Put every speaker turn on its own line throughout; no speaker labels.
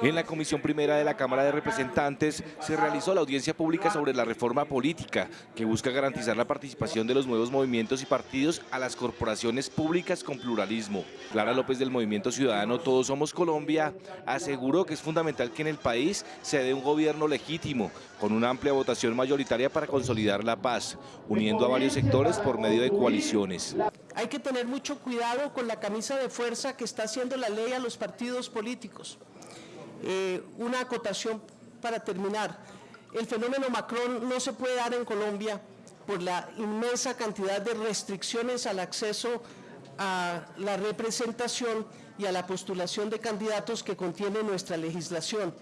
En la Comisión Primera de la Cámara de Representantes se realizó la audiencia pública sobre la reforma política que busca garantizar la participación de los nuevos movimientos y partidos a las corporaciones públicas con pluralismo. Clara López del Movimiento Ciudadano Todos Somos Colombia aseguró que es fundamental que en el país se dé un gobierno legítimo con una amplia votación mayoritaria para consolidar la paz, uniendo a varios sectores por medio de coaliciones.
Hay que tener mucho cuidado con la camisa de fuerza que está haciendo la ley a los partidos políticos. Eh, una acotación para terminar. El fenómeno Macron no se puede dar en Colombia por la inmensa cantidad de restricciones al acceso a la representación y a la postulación de candidatos que contiene nuestra legislación.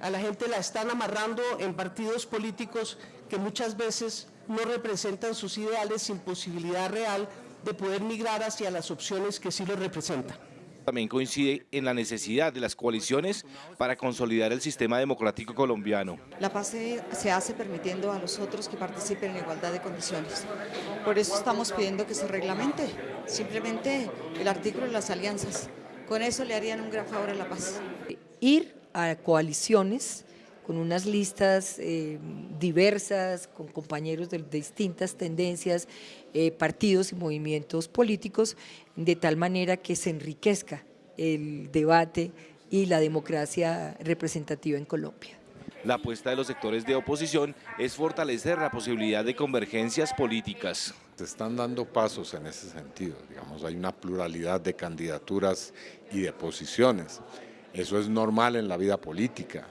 A la gente la están amarrando en partidos políticos que muchas veces no representan sus ideales sin posibilidad real de poder migrar hacia las opciones que sí lo representan.
También coincide en la necesidad de las coaliciones para consolidar el sistema democrático colombiano.
La paz se, hace permitiendo a los otros que participen en igualdad de condiciones. Por eso estamos pidiendo que se reglamente simplemente el artículo de las alianzas. Con eso le harían un gran favor a la paz.
Ir a coaliciones con unas listas eh, diversas, con compañeros de, distintas tendencias, eh, partidos y movimientos políticos, de tal manera que se enriquezca el debate y la democracia representativa en Colombia.
La apuesta de los sectores de oposición es fortalecer la posibilidad de convergencias políticas.
Se están dando pasos en ese sentido, digamos, hay una pluralidad de candidaturas y de posiciones. Eso es normal en la vida política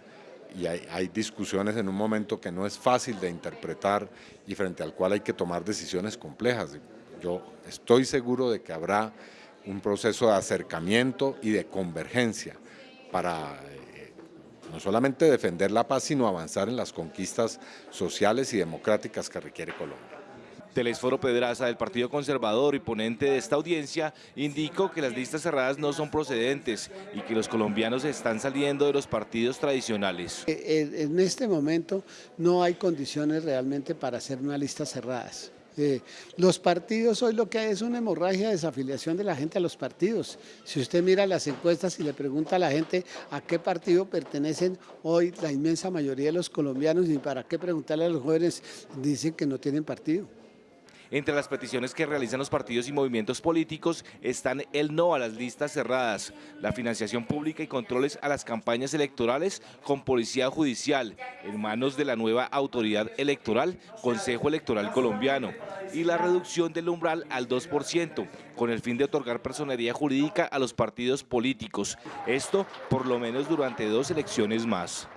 y hay, discusiones en un momento que no es fácil de interpretar y frente al cual hay que tomar decisiones complejas. Yo estoy seguro de que habrá un proceso de acercamiento y de convergencia para eh, no solamente defender la paz, sino avanzar en las conquistas sociales y democráticas que requiere Colombia.
Telesforo Pedraza del Partido Conservador y ponente de esta audiencia indicó que las listas cerradas no son procedentes y que los colombianos están saliendo de los partidos tradicionales.
Eh, eh, en este momento no hay condiciones realmente para hacer una lista cerradas. Eh, los partidos hoy lo que hay es una hemorragia de desafiliación de la gente a los partidos. Si usted mira las encuestas y le pregunta a la gente a qué partido pertenecen hoy la inmensa mayoría de los colombianos y para qué preguntarle a los jóvenes, dicen que no tienen partido.
Entre las peticiones que realizan los partidos y movimientos políticos están el no a las listas cerradas, la financiación pública y controles a las campañas electorales con policía judicial en manos de la nueva autoridad electoral, Consejo Electoral Colombiano, y la reducción del umbral al 2%, con el fin de otorgar personería jurídica a los partidos políticos. Esto por lo menos durante dos elecciones más.